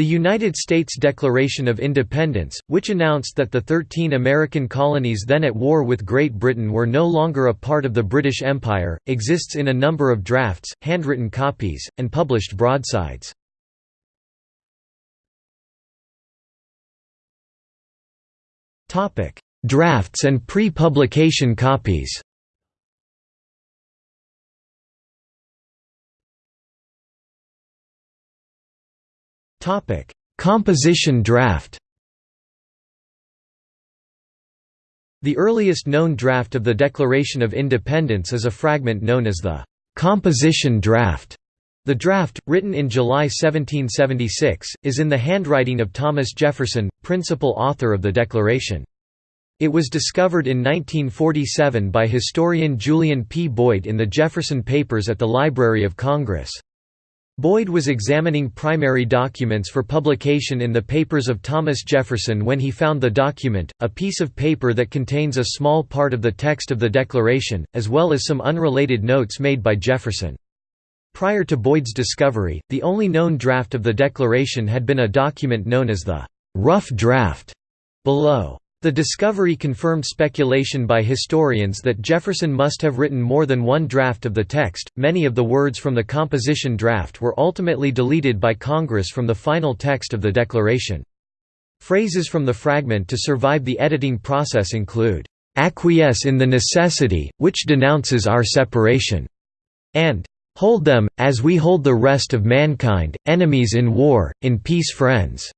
The United States Declaration of Independence, which announced that the thirteen American colonies then at war with Great Britain were no longer a part of the British Empire, exists in a number of drafts, handwritten copies, and published broadsides. Drafts and pre-publication copies Topic: Composition draft. The earliest known draft of the Declaration of Independence is a fragment known as the composition draft. The draft, written in July 1776, is in the handwriting of Thomas Jefferson, principal author of the Declaration. It was discovered in 1947 by historian Julian P. Boyd in the Jefferson Papers at the Library of Congress. Boyd was examining primary documents for publication in the papers of Thomas Jefferson when he found the document, a piece of paper that contains a small part of the text of the Declaration, as well as some unrelated notes made by Jefferson. Prior to Boyd's discovery, the only known draft of the Declaration had been a document known as the «rough draft» below. The discovery confirmed speculation by historians that Jefferson must have written more than one draft of the text. Many of the words from the composition draft were ultimately deleted by Congress from the final text of the Declaration. Phrases from the fragment to survive the editing process include, acquiesce in the necessity, which denounces our separation, and hold them, as we hold the rest of mankind, enemies in war, in peace friends.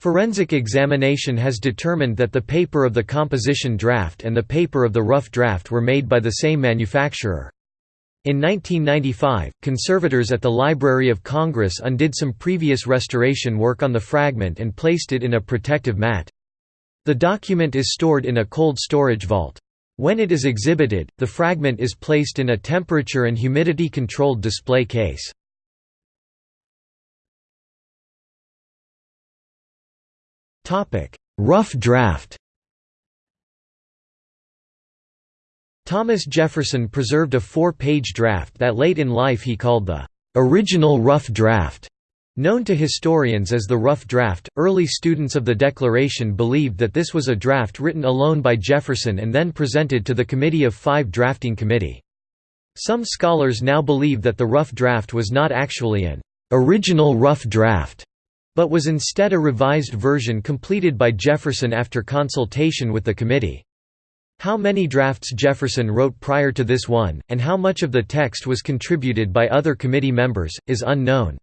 Forensic examination has determined that the paper of the composition draft and the paper of the rough draft were made by the same manufacturer. In 1995, conservators at the Library of Congress undid some previous restoration work on the fragment and placed it in a protective mat. The document is stored in a cold storage vault. When it is exhibited, the fragment is placed in a temperature and humidity controlled display case. Rough draft Thomas Jefferson preserved a four-page draft that late in life he called the "...original rough draft." Known to historians as the Rough Draft, early students of the Declaration believed that this was a draft written alone by Jefferson and then presented to the Committee of Five drafting committee. Some scholars now believe that the Rough Draft was not actually an original rough draft, but was instead a revised version completed by Jefferson after consultation with the committee. How many drafts Jefferson wrote prior to this one, and how much of the text was contributed by other committee members, is unknown.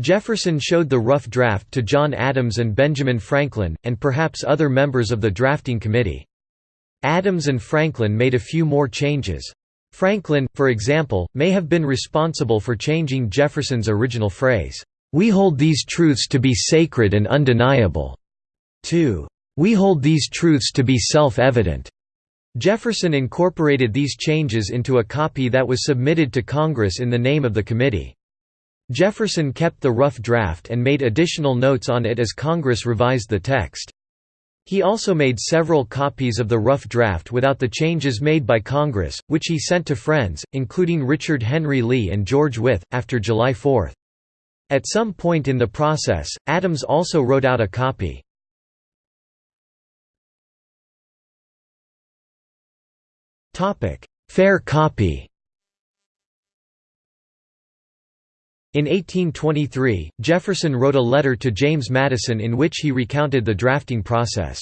Jefferson showed the rough draft to John Adams and Benjamin Franklin, and perhaps other members of the drafting committee. Adams and Franklin made a few more changes. Franklin, for example, may have been responsible for changing Jefferson's original phrase, we hold these truths to be sacred and undeniable. 2. We hold these truths to be self-evident. Jefferson incorporated these changes into a copy that was submitted to Congress in the name of the committee. Jefferson kept the rough draft and made additional notes on it as Congress revised the text. He also made several copies of the rough draft without the changes made by Congress, which he sent to friends, including Richard Henry Lee and George Wythe, after July 4. At some point in the process, Adams also wrote out a copy. Fair copy In 1823, Jefferson wrote a letter to James Madison in which he recounted the drafting process.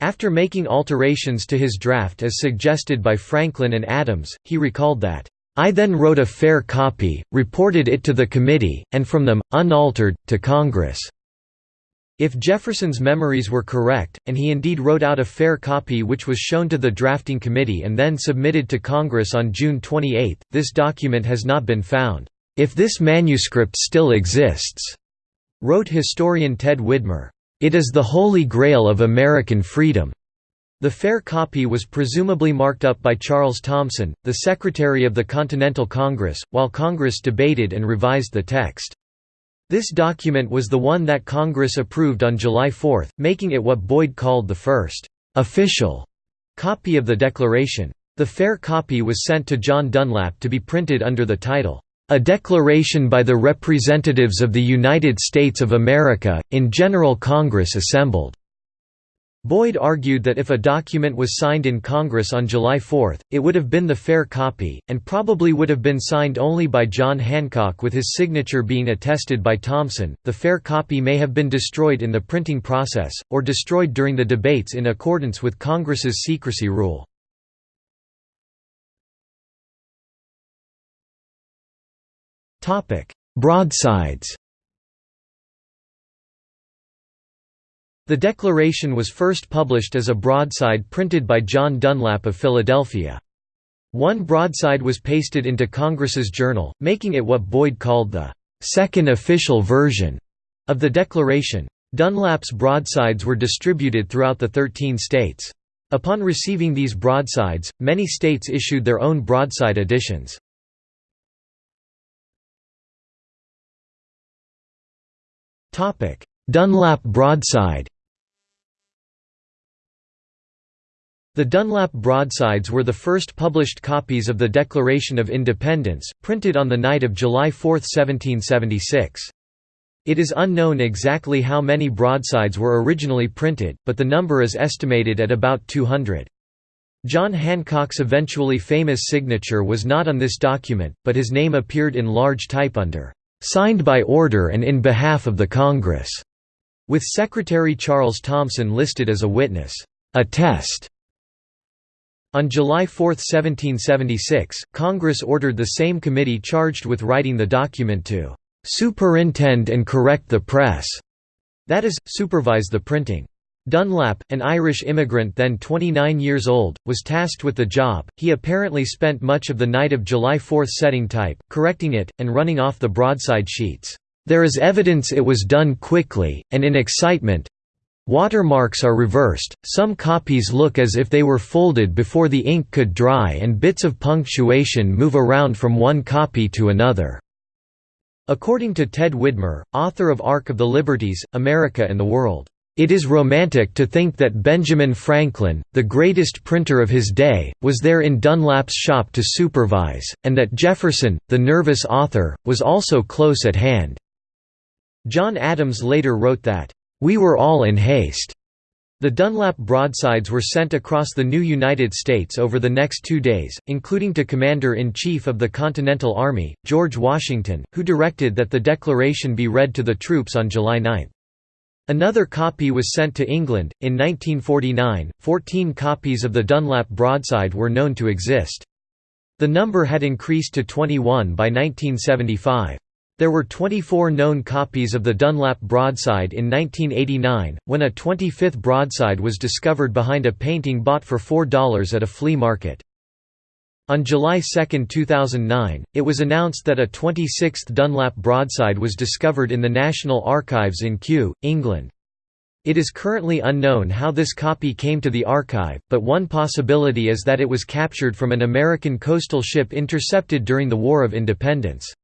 After making alterations to his draft as suggested by Franklin and Adams, he recalled that, I then wrote a fair copy, reported it to the committee, and from them, unaltered, to Congress." If Jefferson's memories were correct, and he indeed wrote out a fair copy which was shown to the drafting committee and then submitted to Congress on June 28, this document has not been found. "...if this manuscript still exists," wrote historian Ted Widmer, "...it is the holy grail of American freedom." The fair copy was presumably marked up by Charles Thomson, the Secretary of the Continental Congress, while Congress debated and revised the text. This document was the one that Congress approved on July 4, making it what Boyd called the first «official» copy of the Declaration. The fair copy was sent to John Dunlap to be printed under the title, "...a declaration by the representatives of the United States of America, in General Congress assembled." Boyd argued that if a document was signed in Congress on July 4, it would have been the fair copy, and probably would have been signed only by John Hancock with his signature being attested by Thomson. The fair copy may have been destroyed in the printing process, or destroyed during the debates in accordance with Congress's secrecy rule. Broadsides The Declaration was first published as a broadside printed by John Dunlap of Philadelphia. One broadside was pasted into Congress's journal, making it what Boyd called the second official version of the Declaration. Dunlap's broadsides were distributed throughout the Thirteen states. Upon receiving these broadsides, many states issued their own broadside editions. Dunlap broadside The Dunlap broadsides were the first published copies of the Declaration of Independence, printed on the night of July 4, 1776. It is unknown exactly how many broadsides were originally printed, but the number is estimated at about 200. John Hancock's eventually famous signature was not on this document, but his name appeared in large type under, "...signed by order and in behalf of the Congress", with Secretary Charles Thomson listed as a witness. Attest on July 4, 1776, Congress ordered the same committee charged with writing the document to "...superintend and correct the press", that is, supervise the printing. Dunlap, an Irish immigrant then 29 years old, was tasked with the job. He apparently spent much of the night of July 4 setting type, correcting it, and running off the broadside sheets. There is evidence it was done quickly, and in excitement, Watermarks are reversed, some copies look as if they were folded before the ink could dry and bits of punctuation move around from one copy to another." According to Ted Widmer, author of Ark of the Liberties, America and the World, "...it is romantic to think that Benjamin Franklin, the greatest printer of his day, was there in Dunlap's shop to supervise, and that Jefferson, the nervous author, was also close at hand." John Adams later wrote that, we were all in haste. The Dunlap broadsides were sent across the new United States over the next two days, including to Commander-in-Chief of the Continental Army, George Washington, who directed that the declaration be read to the troops on July 9. Another copy was sent to England. In 1949, 14 copies of the Dunlap broadside were known to exist. The number had increased to 21 by 1975. There were 24 known copies of the Dunlap broadside in 1989, when a 25th broadside was discovered behind a painting bought for $4 at a flea market. On July 2, 2009, it was announced that a 26th Dunlap broadside was discovered in the National Archives in Kew, England. It is currently unknown how this copy came to the archive, but one possibility is that it was captured from an American coastal ship intercepted during the War of Independence.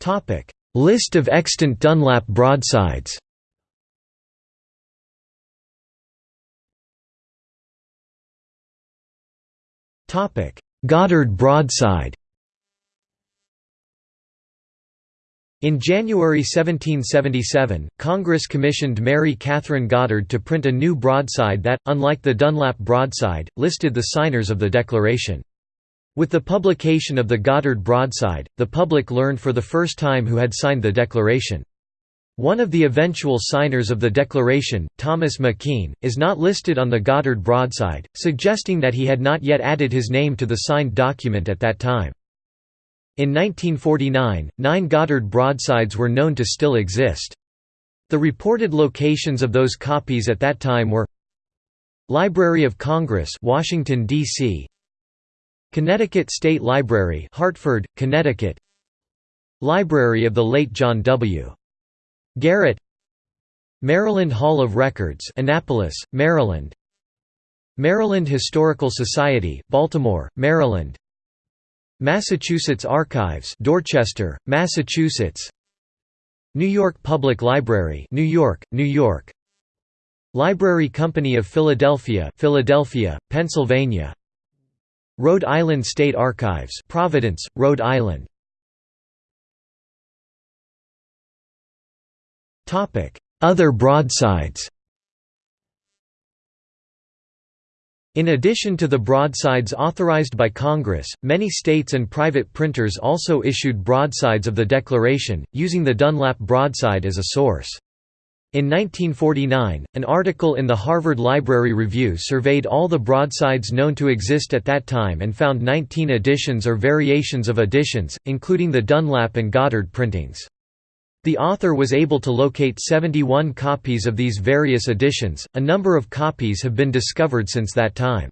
Topic: List of extant Dunlap broadsides. Topic: Goddard broadside. In January 1777, Congress commissioned Mary Catherine Goddard to print a new broadside that, unlike the Dunlap broadside, listed the signers of the Declaration. With the publication of the Goddard broadside, the public learned for the first time who had signed the Declaration. One of the eventual signers of the Declaration, Thomas McKean, is not listed on the Goddard broadside, suggesting that he had not yet added his name to the signed document at that time. In 1949, nine Goddard broadsides were known to still exist. The reported locations of those copies at that time were Library of Congress Washington, D.C. Connecticut State Library Hartford, Connecticut. Library of the late John W. Garrett. Maryland Hall of Records Annapolis, Maryland. Maryland Historical Society Baltimore, Maryland. Massachusetts Archives Dorchester, Massachusetts. New York Public Library New York, New York. Library Company of Philadelphia Philadelphia, Pennsylvania Rhode Island State Archives Providence, Rhode Island Other broadsides In addition to the broadsides authorized by Congress, many states and private printers also issued broadsides of the Declaration, using the Dunlap broadside as a source. In 1949, an article in the Harvard Library Review surveyed all the broadsides known to exist at that time and found 19 editions or variations of editions, including the Dunlap and Goddard printings. The author was able to locate 71 copies of these various editions, a number of copies have been discovered since that time.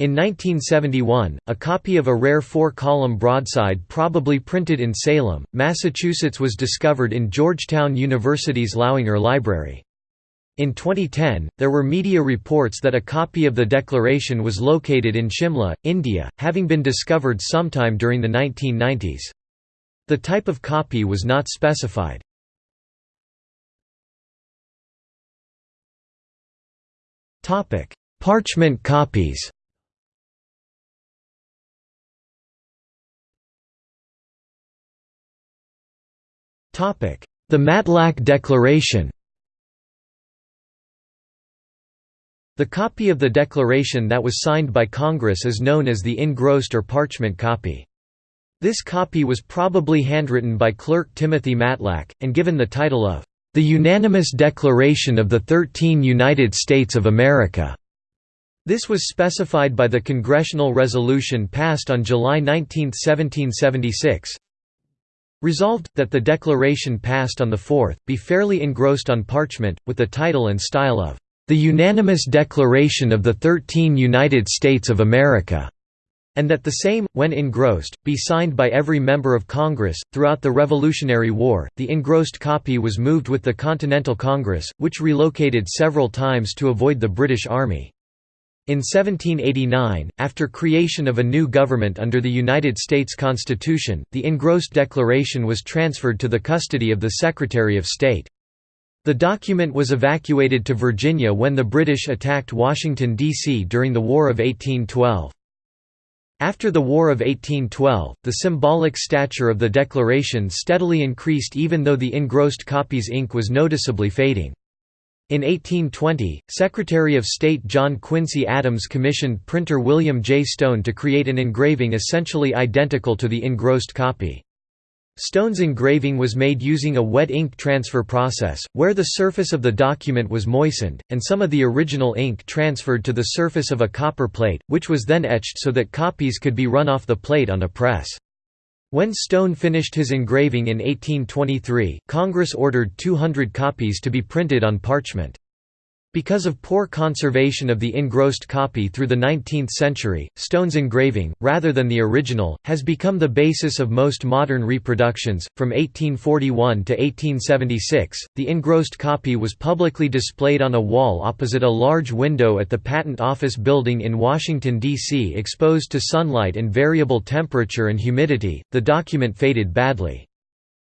In 1971, a copy of a rare four-column broadside probably printed in Salem, Massachusetts was discovered in Georgetown University's Lauinger Library. In 2010, there were media reports that a copy of the Declaration was located in Shimla, India, having been discovered sometime during the 1990s. The type of copy was not specified. Parchment copies The Matlack Declaration The copy of the Declaration that was signed by Congress is known as the engrossed or parchment copy. This copy was probably handwritten by clerk Timothy Matlack, and given the title of, "...the Unanimous Declaration of the Thirteen United States of America." This was specified by the congressional resolution passed on July 19, 1776, Resolved, that the declaration passed on the 4th, be fairly engrossed on parchment, with the title and style of, "...the Unanimous Declaration of the Thirteen United States of America." and that the same, when engrossed, be signed by every member of Congress. Throughout the Revolutionary War, the engrossed copy was moved with the Continental Congress, which relocated several times to avoid the British Army. In 1789, after creation of a new government under the United States Constitution, the engrossed declaration was transferred to the custody of the Secretary of State. The document was evacuated to Virginia when the British attacked Washington, D.C. during the War of 1812. After the War of 1812, the symbolic stature of the Declaration steadily increased even though the engrossed copy's ink was noticeably fading. In 1820, Secretary of State John Quincy Adams commissioned printer William J. Stone to create an engraving essentially identical to the engrossed copy. Stone's engraving was made using a wet ink transfer process, where the surface of the document was moistened, and some of the original ink transferred to the surface of a copper plate, which was then etched so that copies could be run off the plate on a press. When Stone finished his engraving in 1823, Congress ordered 200 copies to be printed on parchment. Because of poor conservation of the engrossed copy through the 19th century, Stone's engraving, rather than the original, has become the basis of most modern reproductions. From 1841 to 1876, the engrossed copy was publicly displayed on a wall opposite a large window at the Patent Office Building in Washington, D.C. Exposed to sunlight and variable temperature and humidity, the document faded badly.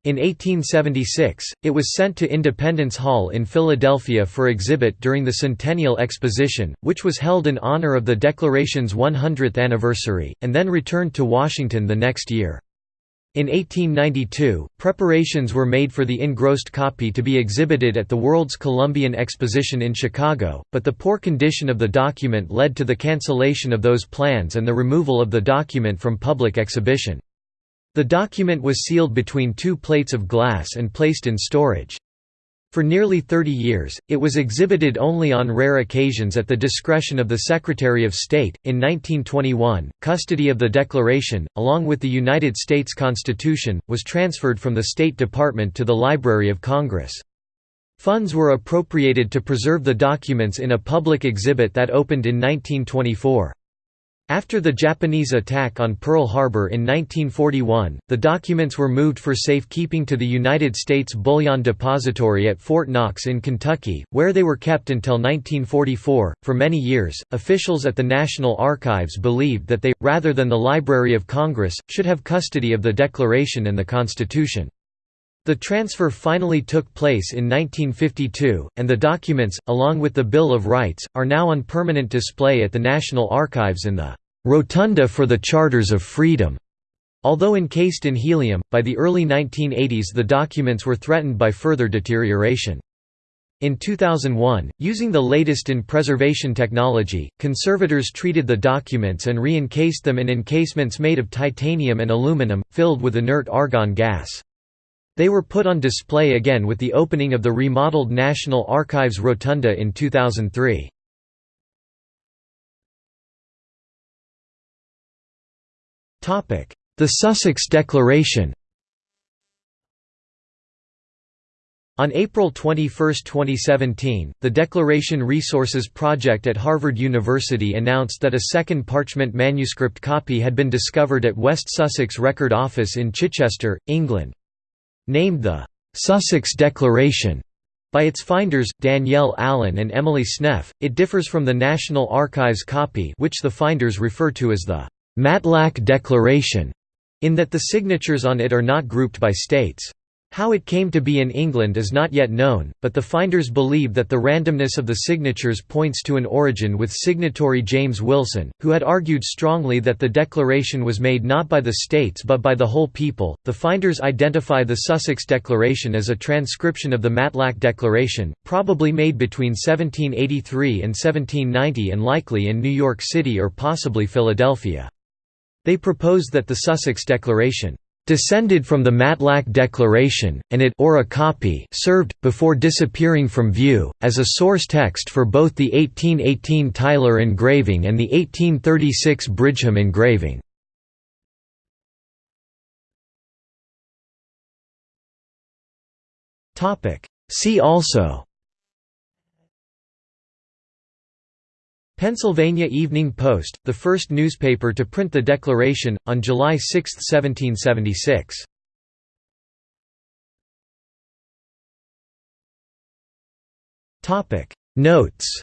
In 1876, it was sent to Independence Hall in Philadelphia for exhibit during the Centennial Exposition, which was held in honor of the Declaration's 100th anniversary, and then returned to Washington the next year. In 1892, preparations were made for the engrossed copy to be exhibited at the World's Columbian Exposition in Chicago, but the poor condition of the document led to the cancellation of those plans and the removal of the document from public exhibition. The document was sealed between two plates of glass and placed in storage. For nearly 30 years, it was exhibited only on rare occasions at the discretion of the Secretary of State. In 1921, custody of the Declaration, along with the United States Constitution, was transferred from the State Department to the Library of Congress. Funds were appropriated to preserve the documents in a public exhibit that opened in 1924. After the Japanese attack on Pearl Harbor in 1941, the documents were moved for safekeeping to the United States Bullion Depository at Fort Knox in Kentucky, where they were kept until 1944. For many years, officials at the National Archives believed that they, rather than the Library of Congress, should have custody of the Declaration and the Constitution. The transfer finally took place in 1952, and the documents, along with the Bill of Rights, are now on permanent display at the National Archives in the "'Rotunda for the Charters of Freedom' Although encased in helium, by the early 1980s the documents were threatened by further deterioration. In 2001, using the latest in preservation technology, conservators treated the documents and re-encased them in encasements made of titanium and aluminum, filled with inert argon gas. They were put on display again with the opening of the remodeled National Archives Rotunda in 2003. The Sussex Declaration On April 21, 2017, the Declaration Resources Project at Harvard University announced that a second parchment manuscript copy had been discovered at West Sussex Record Office in Chichester, England. Named the «Sussex Declaration» by its finders, Danielle Allen and Emily Sneff, it differs from the National Archives copy which the finders refer to as the «Matlack Declaration» in that the signatures on it are not grouped by states. How it came to be in England is not yet known, but the finders believe that the randomness of the signatures points to an origin with signatory James Wilson, who had argued strongly that the declaration was made not by the states but by the whole people. The finders identify the Sussex Declaration as a transcription of the Matlack Declaration, probably made between 1783 and 1790 and likely in New York City or possibly Philadelphia. They propose that the Sussex Declaration descended from the Matlack Declaration, and it or a copy served, before disappearing from view, as a source text for both the 1818 Tyler engraving and the 1836 Bridgham engraving. See also Pennsylvania Evening Post, the first newspaper to print the Declaration, on July 6, 1776. Notes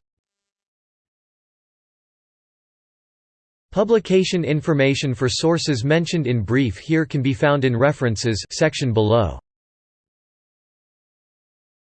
Publication information for sources mentioned in brief here can be found in References section below.